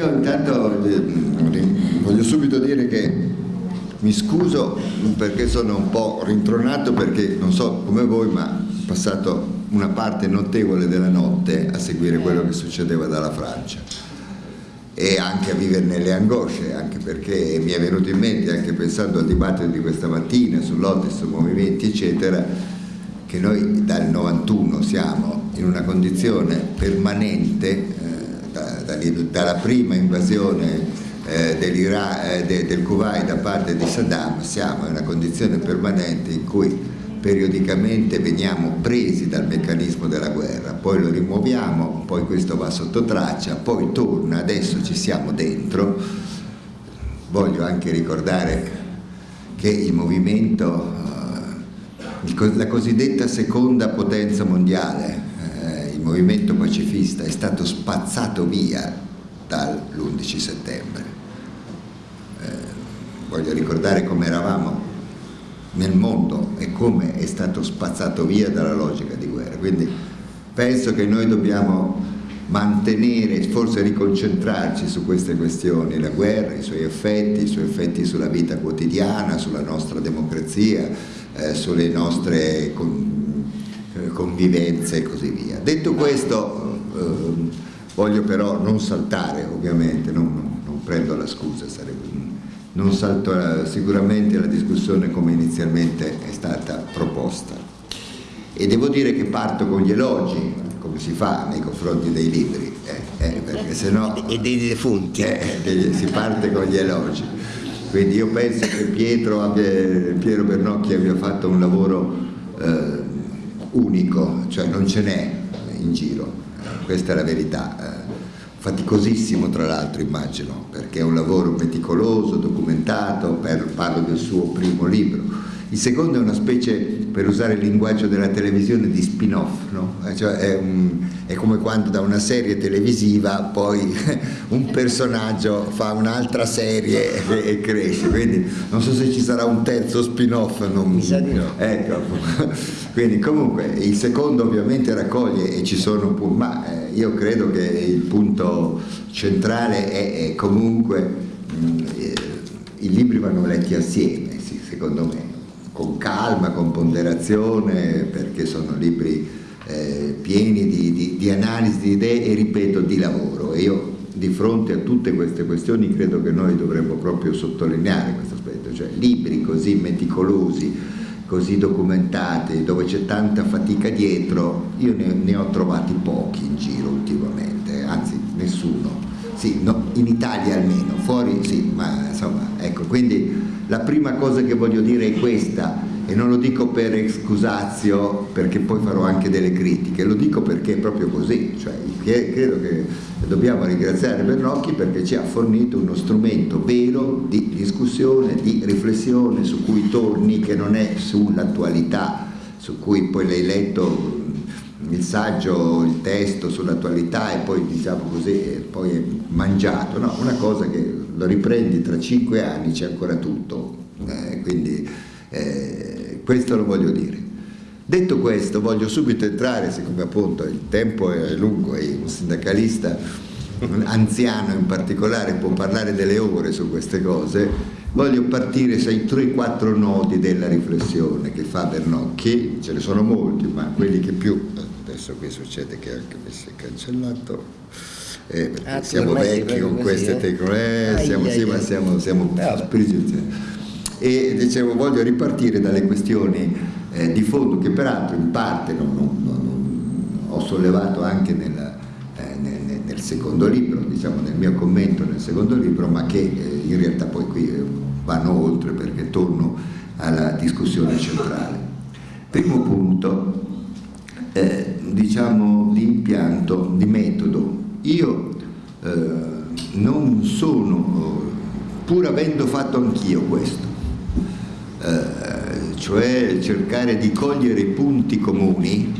Io intanto voglio subito dire che mi scuso perché sono un po' rintronato perché non so come voi ma ho passato una parte notevole della notte a seguire quello che succedeva dalla Francia e anche a viverne le angosce, anche perché mi è venuto in mente, anche pensando al dibattito di questa mattina sull'Otis, sui movimenti eccetera, che noi dal 91 siamo in una condizione permanente, eh, dalla prima invasione eh, eh, de, del Kuwait da parte di Saddam, siamo in una condizione permanente in cui periodicamente veniamo presi dal meccanismo della guerra, poi lo rimuoviamo, poi questo va sotto traccia, poi torna, adesso ci siamo dentro. Voglio anche ricordare che il movimento, eh, la cosiddetta seconda potenza mondiale, il movimento pacifista è stato spazzato via dall'11 settembre. Eh, voglio ricordare come eravamo nel mondo e come è stato spazzato via dalla logica di guerra. Quindi penso che noi dobbiamo mantenere, forse riconcentrarci su queste questioni, la guerra, i suoi effetti, i suoi effetti sulla vita quotidiana, sulla nostra democrazia, eh, sulle nostre convivenze e così via. Detto questo, eh, voglio però non saltare ovviamente, non, non, non prendo la scusa, sarebbe non salto sicuramente la discussione come inizialmente è stata proposta. E devo dire che parto con gli elogi, come si fa nei confronti dei libri, eh, eh, perché sennò... E dei defunti. Eh, si parte con gli elogi. Quindi io penso che Pietro, abbia, Piero Bernocchi abbia fatto un lavoro eh, unico, cioè non ce n'è in giro, questa è la verità eh faticosissimo tra l'altro immagino, perché è un lavoro meticoloso, documentato, parlo del suo primo libro. Il secondo è una specie, per usare il linguaggio della televisione, di spin-off, no? Eh, cioè è, un, è, come quando da una serie televisiva poi un personaggio fa un'altra serie e, e, cresce, quindi non so se ci sarà un terzo spin-off. Non... Mi sa di no. Ecco, quindi comunque il secondo ovviamente raccoglie e ci sono, ma eh, io credo che il punto centrale è, è comunque mh, mm, eh, i libri vanno letti assieme, sì, secondo me con calma, con ponderazione, perché sono libri eh, pieni di, di, di, analisi di idee e ripeto di lavoro. E io di fronte a tutte queste questioni credo che noi dovremmo proprio sottolineare questo aspetto, cioè libri così meticolosi, così documentati, dove c'è tanta fatica dietro, io ne, ne, ho trovati pochi in giro ultimamente, anzi nessuno. Sì, no, in Italia almeno, fuori sì, ma insomma, ecco, quindi la prima cosa che voglio dire è questa e non lo dico per excusazio perché poi farò anche delle critiche, lo dico perché è proprio così, cioè, credo che dobbiamo ringraziare Bernocchi perché ci ha fornito uno strumento vero di discussione, di riflessione su cui torni che non è sull'attualità, su cui poi l'hai letto il saggio, il testo sull'attualità e poi diciamo così, poi è mangiato, no, una cosa che lo riprendi tra cinque anni c'è ancora tutto, eh, quindi eh, questo lo voglio dire. Detto questo voglio subito entrare, siccome appunto il tempo è lungo e un sindacalista anziano in particolare può parlare delle ore su queste cose, voglio partire sui 3-4 nodi della riflessione che fa Bernocchi, ce ne sono molti, ma quelli che più, adesso qui succede che anche mi si è cancellato, eh, ah, siamo vecchi con queste eh? tecnologie, eh, siamo, sì, ma siamo, siamo e dicevo voglio ripartire dalle questioni eh, di fondo che peraltro in parte non, non, non, ho sollevato anche nel, eh, nel, nel, secondo libro, diciamo nel mio commento nel secondo libro, ma che eh, in realtà poi qui eh, vanno oltre perché torno alla discussione centrale. Primo punto, diciamo di impianto, di metodo io eh, non sono, pur avendo fatto anch'io questo, eh, cioè cercare di cogliere i punti comuni,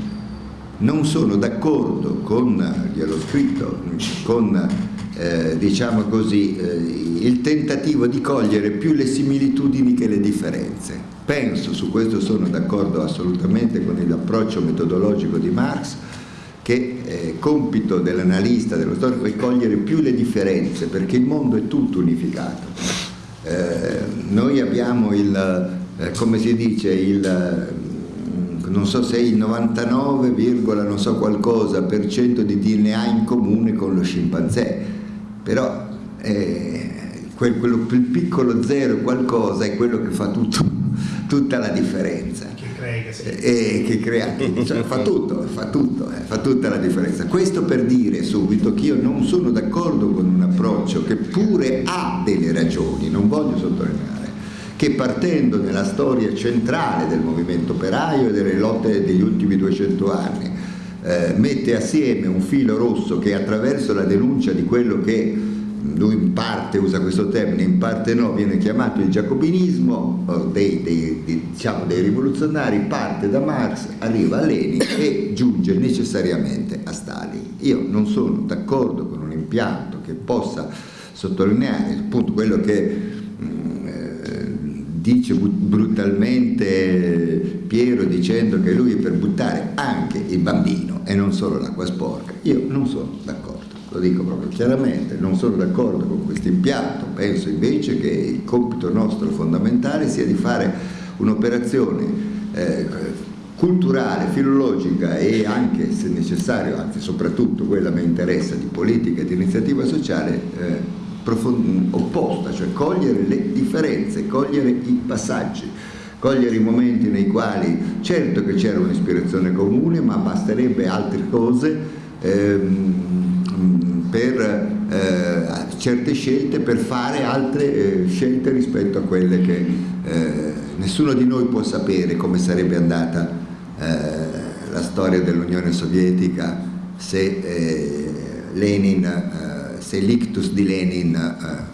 non sono d'accordo con, gliel'ho scritto, con eh, diciamo così, eh, il tentativo di cogliere più le similitudini che le differenze. Penso, su questo sono d'accordo assolutamente con l'approccio metodologico di Marx, che eh, compito dell'analista, dello storico è cogliere più le differenze perché il mondo è tutto unificato. Eh, noi abbiamo il, eh, come si dice, il, mm, non so se il 99, non so qualcosa per cento di DNA in comune con lo scimpanzé, però eh, quel, quello, il piccolo zero qualcosa è quello che fa tutto, tutta la differenza e che crea cioè, fa tutto, fa tutto, eh, fa tutta la differenza. Questo per dire subito che io non sono d'accordo con un approccio che pure ha delle ragioni, non voglio sottolineare, che partendo nella storia centrale del movimento operaio e delle lotte degli ultimi 200 anni eh, mette assieme un filo rosso che attraverso la denuncia di quello che lui in parte usa questo termine, in parte no, viene chiamato il giacobinismo dei, dei, dei, diciamo, dei rivoluzionari, parte da Marx, arriva a Lenin e giunge necessariamente a Stalin. Io non sono d'accordo con un impianto che possa sottolineare appunto quello che mm, eh, dice brutalmente Piero dicendo che lui è per buttare anche il bambino e non solo l'acqua sporca. Io non sono d'accordo lo dico proprio chiaramente, non sono d'accordo con questo impianto, penso invece che il compito nostro fondamentale sia di fare un'operazione eh, culturale, filologica e anche se necessario, anzi soprattutto quella mi interessa di politica e di iniziativa sociale eh, opposta, cioè cogliere le differenze, cogliere i passaggi cogliere i momenti nei quali certo che c'era un'ispirazione comune ma basterebbe altre cose ehm, per eh, certe scelte per fare altre eh, scelte rispetto a quelle che eh, nessuno di noi può sapere come sarebbe andata eh, la storia dell'Unione Sovietica se eh, Lenin, eh, se l'ictus di Lenin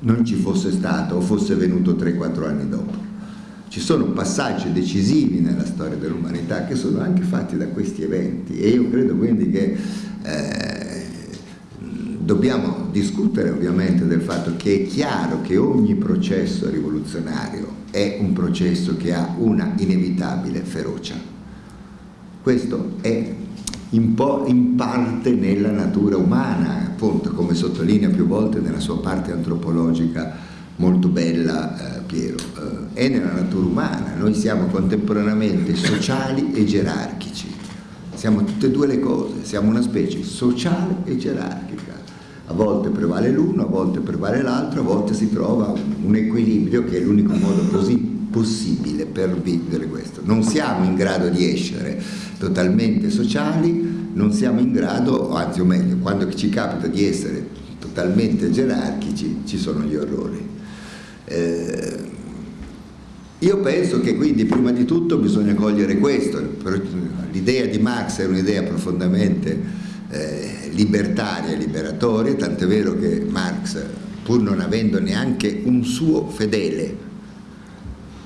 non ci fosse stato o fosse venuto 3-4 anni dopo. Ci sono passaggi decisivi nella storia dell'umanità che sono anche fatti da questi eventi e io credo quindi che eh, dobbiamo discutere ovviamente del fatto che è chiaro che ogni processo rivoluzionario è un processo che ha una inevitabile ferocia. Questo è in, in parte nella natura umana, appunto come sottolinea più volte nella sua parte antropologica molto bella eh, Piero, eh, è nella natura umana, noi siamo contemporaneamente sociali e gerarchici, siamo tutte e due le cose, siamo una specie sociale e gerarchica a volte prevale l'uno, a volte prevale l'altro, a volte si trova un equilibrio che è l'unico modo così possibile per vivere questo. Non siamo in grado di essere totalmente sociali, non siamo in grado, anzi o meglio, quando ci capita di essere totalmente gerarchici ci sono gli orrori. Eh, io penso che quindi prima di tutto bisogna cogliere questo, l'idea di Marx è un'idea profondamente eh, libertaria liberatoria, tant'è vero che Marx, pur non avendo neanche un suo fedele,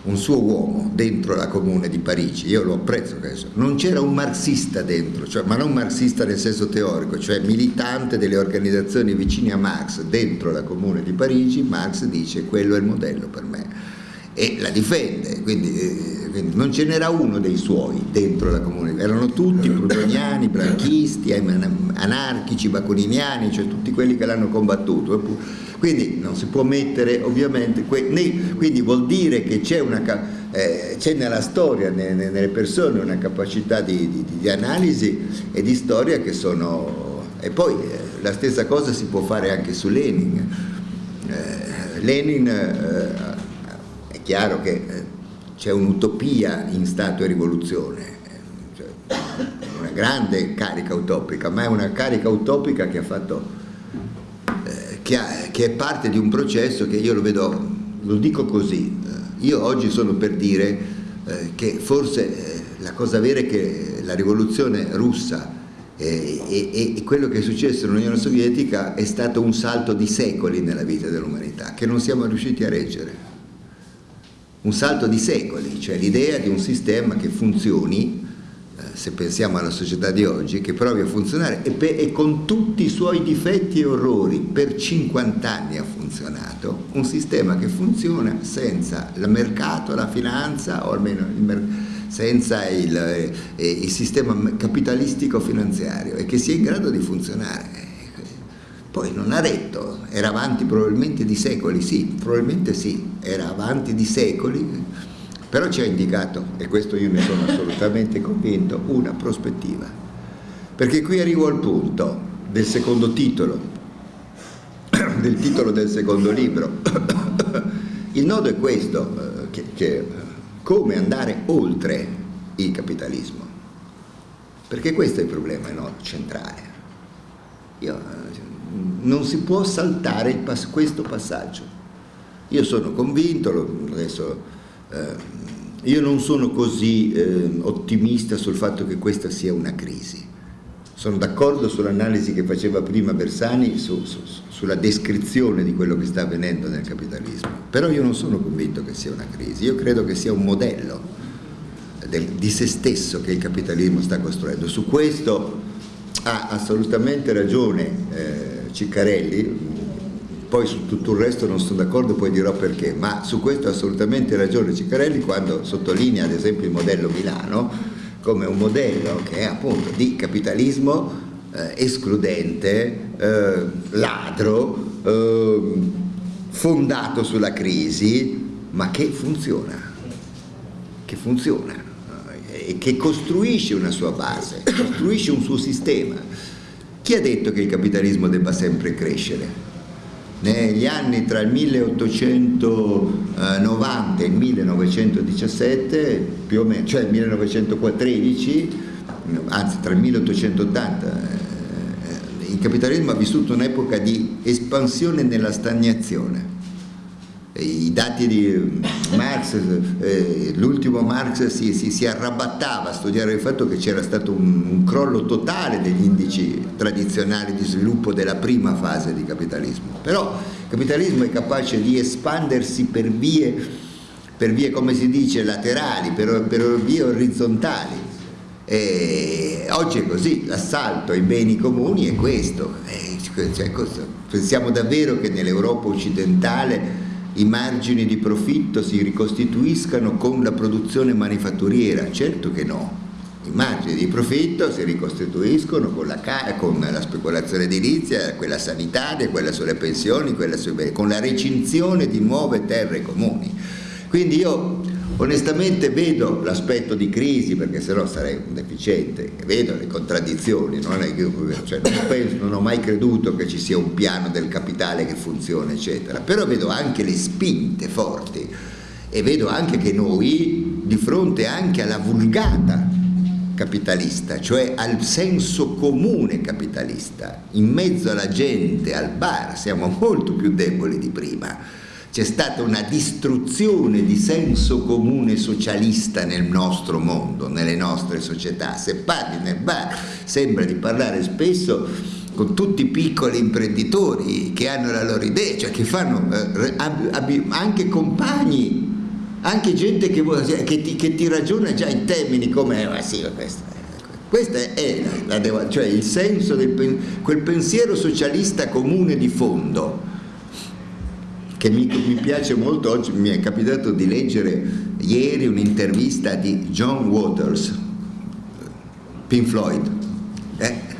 un suo uomo dentro la comune di Parigi, io lo apprezzo questo, non c'era un marxista dentro, cioè, ma non marxista nel senso teorico, cioè militante delle organizzazioni vicine a Marx dentro la comune di Parigi, Marx dice quello è il modello per me e la difende, quindi, eh, quindi non ce n'era uno dei suoi dentro la comunità, erano tutti prudoniani, branchisti, anarchici, baconiniani, cioè tutti quelli che l'hanno combattuto. Quindi non si può mettere ovviamente, quindi vuol dire che c'è eh, nella storia, nelle persone, una capacità di, di, di, analisi e di storia che sono... E poi eh, la stessa cosa si può fare anche su Lenin. Eh, Lenin eh, chiaro che eh, c'è un'utopia in Stato e rivoluzione, cioè, una grande carica utopica, ma è una carica utopica che fatto, eh, che, ha, che, è parte di un processo che io lo vedo, lo dico così, eh, io oggi sono per dire eh, che forse eh, la cosa vera è che la rivoluzione russa e, e, e, quello che è successo nell'Unione Sovietica è stato un salto di secoli nella vita dell'umanità che non siamo riusciti a reggere un salto di secoli, cioè l'idea di un sistema che funzioni, eh, se pensiamo alla società di oggi, che provi a funzionare e, e, con tutti i suoi difetti e orrori per 50 anni ha funzionato, un sistema che funziona senza il mercato, la finanza o almeno senza il, eh, il sistema capitalistico finanziario e che sia in grado di funzionare. Poi non ha detto, era avanti probabilmente di secoli, sì, probabilmente sì, era avanti di secoli, però ci ha indicato, e questo io ne sono assolutamente convinto, una prospettiva. Perché qui arrivo al punto del secondo titolo, del titolo del secondo libro. Il nodo è questo, eh, che, che, come andare oltre il capitalismo. Perché questo è il problema no, centrale. Io, eh, non si può saltare pass questo passaggio. Io sono convinto, adesso, eh, io non sono così eh, ottimista sul fatto che questa sia una crisi. Sono d'accordo sull'analisi che faceva prima Bersani su, su, sulla descrizione di quello che sta avvenendo nel capitalismo, però io non sono convinto che sia una crisi, io credo che sia un modello del, di se stesso che il capitalismo sta costruendo. Su questo ha assolutamente ragione eh, Ciccarelli, poi su tutto il resto non sono d'accordo, poi dirò perché, ma su questo ha assolutamente ragione Ciccarelli quando sottolinea ad esempio il modello Milano come un modello che è appunto di capitalismo eh, escludente, eh, ladro, eh, fondato sulla crisi, ma che funziona, che funziona eh, e che costruisce una sua base, costruisce un suo sistema chi ha detto che il capitalismo debba sempre crescere? Negli anni tra il 1890 e il 1917, più o meno, cioè il 1913, anzi tra il 1880, eh, il capitalismo ha vissuto un'epoca di espansione nella stagnazione i dati di Marx, eh, l'ultimo Marx si, si, si, arrabattava a studiare il fatto che c'era stato un, un, crollo totale degli indici tradizionali di sviluppo della prima fase di capitalismo. Però il capitalismo è capace di espandersi per vie, per vie come si dice, laterali, per, per vie orizzontali. E oggi è così, l'assalto ai beni comuni è questo. E, cioè, pensiamo davvero che nell'Europa occidentale i margini di profitto si ricostituiscano con la produzione manifatturiera? Certo che no. I margini di profitto si ricostituiscono con la, con la speculazione edilizia, quella sanitaria, quella sulle pensioni, quella sui, con la recinzione di nuove terre comuni. Quindi io Onestamente vedo l'aspetto di crisi, perché sennò sarei un deficiente, vedo le contraddizioni, non, cioè non, penso, non, ho mai creduto che ci sia un piano del capitale che funziona, eccetera, però vedo anche le spinte forti e vedo anche che noi, di fronte anche alla vulgata capitalista, cioè al senso comune capitalista, in mezzo alla gente, al bar, siamo molto più deboli di prima c'è stata una distruzione di senso comune socialista nel nostro mondo, nelle nostre società. Se parli nel bar sembra di parlare spesso con tutti i piccoli imprenditori che hanno la loro idea, cioè che fanno eh, anche compagni, anche gente che, che, ti, che, ti, ragiona già in termini come ah, sì, questo, questo è la, la, cioè il senso del quel pensiero socialista comune di fondo che mi, mi, piace molto, oggi mi è capitato di leggere ieri un'intervista di John Waters, Pink Floyd. Eh?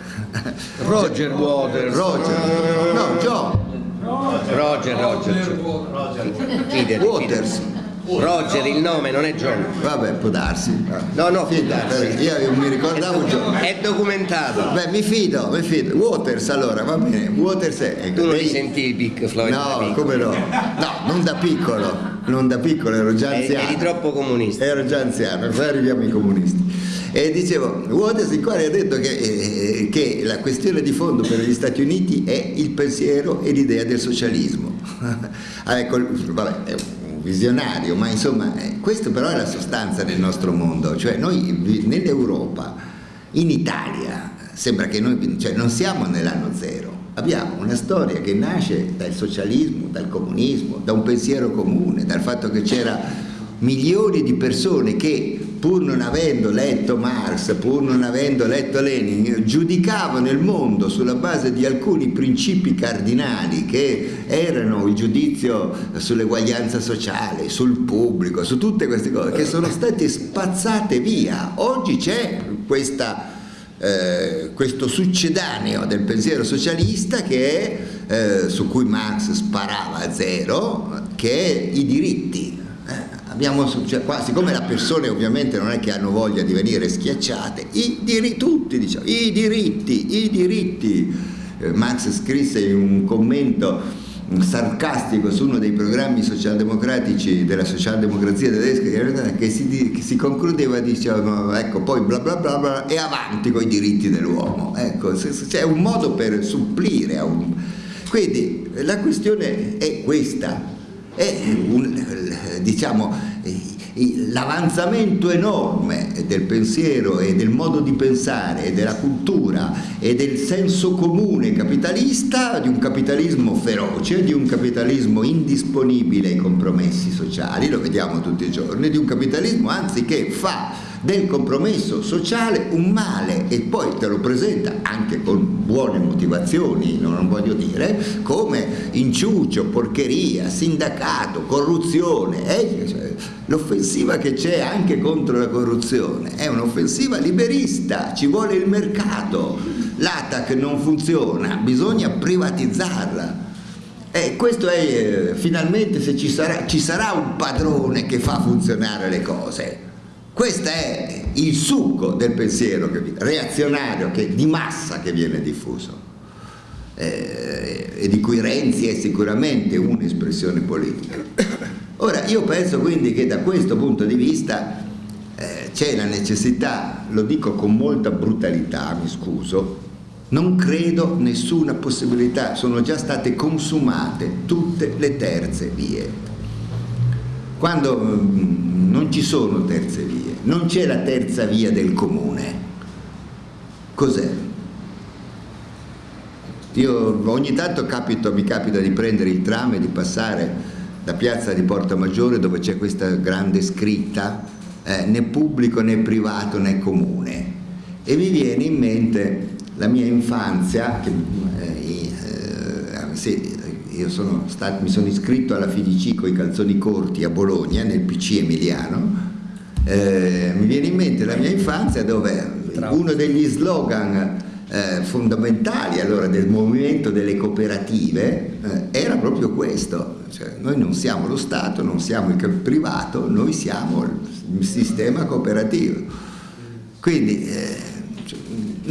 Roger Waters. Roger, no, John. Roger, Roger. Roger. Waters. Roger il nome non è John. Vabbè può darsi. No no può darsi. io mi ricordavo è John. è documentato. Beh mi fido mi fido. Waters allora va bene. Waters è tu non li sentivi Big Floyd no come no? No non da piccolo. Non da piccolo ero già anziano eri troppo comunista. Ero già anziano poi arriviamo ai comunisti. E dicevo Waters il quale ha detto che, eh, che la questione di fondo per gli Stati Uniti è il pensiero e l'idea del socialismo. Ah, ecco, vabbè, visionario, ma insomma eh, questo però è la sostanza del nostro mondo, cioè noi nell'Europa, in Italia, sembra che noi cioè, non siamo nell'anno zero, abbiamo una storia che nasce dal socialismo, dal comunismo, da un pensiero comune, dal fatto che c'era milioni di persone che pur non avendo letto Marx, pur non avendo letto Lenin, giudicavano il mondo sulla base di alcuni principi cardinali che erano il giudizio sull'eguaglianza sociale, sul pubblico, su tutte queste cose che sono state spazzate via. Oggi c'è questa eh, questo succedaneo del pensiero socialista che eh, su cui Marx sparava a zero, che è i diritti. Abbiamo, cioè, qua, siccome le persone ovviamente non è che hanno voglia di venire schiacciate, i diritti, tutti diciamo, i diritti, i diritti. Eh, Marx scrisse in un commento sarcastico su uno dei programmi socialdemocratici della socialdemocrazia tedesca che si, che si concludeva dicendo ecco poi bla bla bla bla e avanti con i diritti dell'uomo ecco c'è un modo per supplire a un... quindi la questione è questa è un, diciamo l'avanzamento enorme del pensiero e del modo di pensare e della cultura e del senso comune capitalista di un capitalismo feroce, di un capitalismo indisponibile ai compromessi sociali, lo vediamo tutti i giorni, di un capitalismo anzi che fa del compromesso sociale un male e poi te lo presenta anche con buone motivazioni, non voglio dire, come inciucio, porcheria, sindacato, corruzione. Eh? Cioè, l'offensiva che c'è anche contro la corruzione è un'offensiva liberista, ci vuole il mercato, l'ATAC non funziona, bisogna privatizzarla. E questo è, eh, finalmente se ci sarà, ci sarà un padrone che fa funzionare le cose questo è il succo del pensiero che, reazionario che, di massa che viene diffuso eh, e di cui Renzi è sicuramente un'espressione politica. Ora, io penso quindi che da questo punto di vista eh, c'è la necessità, lo dico con molta brutalità, mi scuso, non credo nessuna possibilità, sono già state consumate tutte le terze vie. Quando mm, non ci sono terze vie, non c'è la terza via del comune. Cos'è? Io ogni tanto capito, mi capita di prendere il tram e di passare da piazza di Porta Maggiore dove c'è questa grande scritta eh, né pubblico né privato né comune e mi viene in mente la mia infanzia che, eh, eh, se, io sono stato, mi sono iscritto alla FIDC con i calzoni corti a Bologna nel PC Emiliano. Eh, mi viene in mente la mia infanzia dove uno degli slogan eh, fondamentali allora del movimento delle cooperative eh, era proprio questo, cioè, noi non siamo lo Stato, non siamo il privato, noi siamo il sistema cooperativo. Quindi eh, cioè,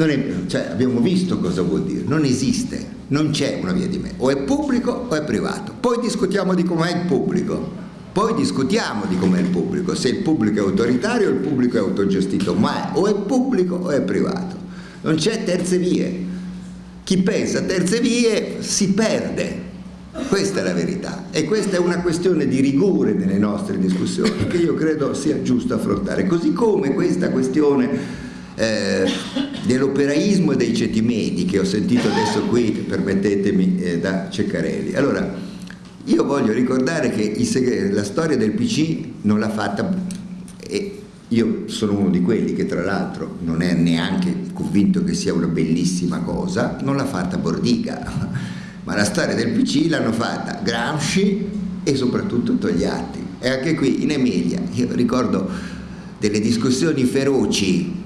è, cioè, abbiamo visto cosa vuol dire, non esiste, non c'è una via di me, o è pubblico o è privato, poi discutiamo di com'è il pubblico poi discutiamo di com'è il pubblico, se il pubblico è autoritario o il pubblico è autogestito, ma o è pubblico o è privato. Non c'è terze vie. Chi pensa a terze vie si perde. Questa è la verità e questa è una questione di rigore nelle nostre discussioni che io credo sia giusto affrontare, così come questa questione eh, dell'operaismo e dei ceti medi che ho sentito adesso qui, permettetemi, eh, da Ceccarelli. Allora, io voglio ricordare che la storia del PC non l'ha fatta, e io sono uno di quelli che tra l'altro non è neanche convinto che sia una bellissima cosa, non l'ha fatta Bordiga, ma la storia del PC l'hanno fatta Gramsci e soprattutto Togliatti. E anche qui in Emilia, io ricordo delle discussioni feroci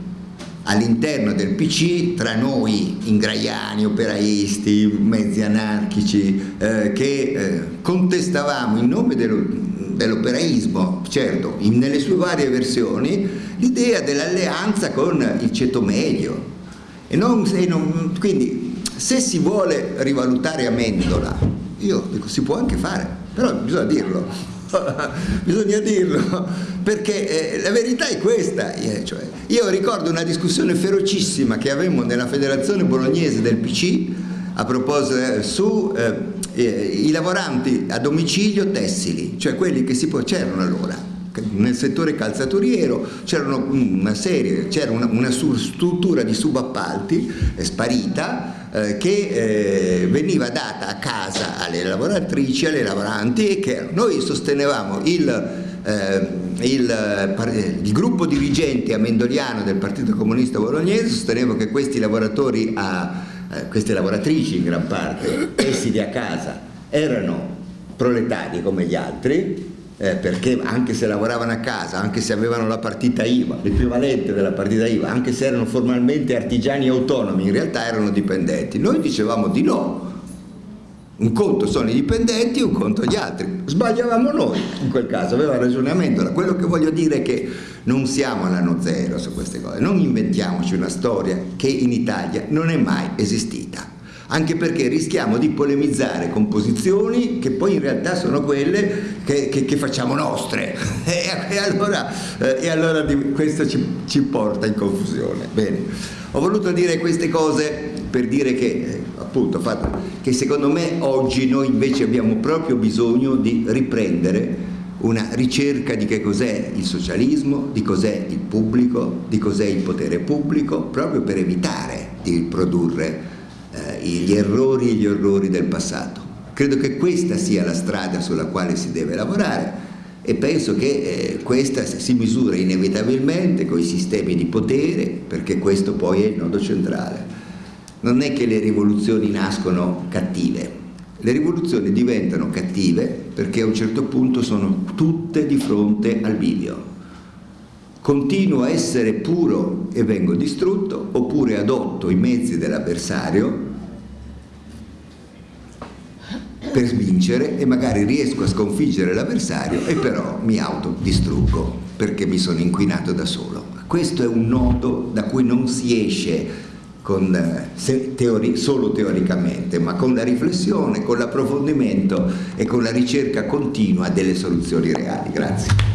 all'interno del PC tra noi ingraiani, operaisti, mezzi anarchici eh, che eh, contestavamo in nome dell'operaismo, certo, in, nelle sue varie versioni, l'idea dell'alleanza con il ceto medio. E non, e non, quindi se si vuole rivalutare Amendola, io dico si può anche fare, però bisogna dirlo. bisogna dirlo, perché eh, la verità è questa. Eh, cioè, io ricordo una discussione ferocissima che avevamo nella federazione bolognese del PC a proposito eh, su eh, eh, i lavoranti a domicilio tessili, cioè quelli che si c'erano allora nel settore calzaturiero c'era una serie, c'era una, una, struttura di subappalti eh, sparita eh, che eh, veniva data a casa alle lavoratrici, alle lavoranti e che noi sostenevamo il eh, il, eh, il, gruppo dirigente amendoliano del Partito Comunista Bolognese sosteneva che questi lavoratori, a, eh, queste lavoratrici in gran parte, esili a casa, erano proletari come gli altri, eh, perché anche se lavoravano a casa, anche se avevano la partita IVA, l'equivalente della partita IVA, anche se erano formalmente artigiani autonomi, in realtà erano dipendenti. Noi dicevamo di no. Un conto sono i dipendenti, un conto gli altri. Sbagliavamo noi in quel caso, aveva ragionamento. Quello che voglio dire è che non siamo all'anno zero su queste cose, non inventiamoci una storia che in Italia non è mai esistita anche perché rischiamo di polemizzare con posizioni che poi in realtà sono quelle che, che, che facciamo nostre e, e, allora, eh, e allora questo ci, ci, porta in confusione. Bene, ho voluto dire queste cose per dire che, eh, appunto, fatto, che secondo me oggi noi invece abbiamo proprio bisogno di riprendere una ricerca di che cos'è il socialismo, di cos'è il pubblico, di cos'è il potere pubblico, proprio per evitare di produrre gli errori e gli orrori del passato. Credo che questa sia la strada sulla quale si deve lavorare e penso che eh, questa si misura inevitabilmente con i sistemi di potere perché questo poi è il nodo centrale. Non è che le rivoluzioni nascono cattive, le rivoluzioni diventano cattive perché a un certo punto sono tutte di fronte al bivio. Continuo a essere puro e vengo distrutto oppure adotto i mezzi dell'avversario per vincere e magari riesco a sconfiggere l'avversario e però mi autodistruggo perché mi sono inquinato da solo. Questo è un nodo da cui non si esce con, eh, teori, solo teoricamente, ma con la riflessione, con l'approfondimento e con la ricerca continua delle soluzioni reali. Grazie.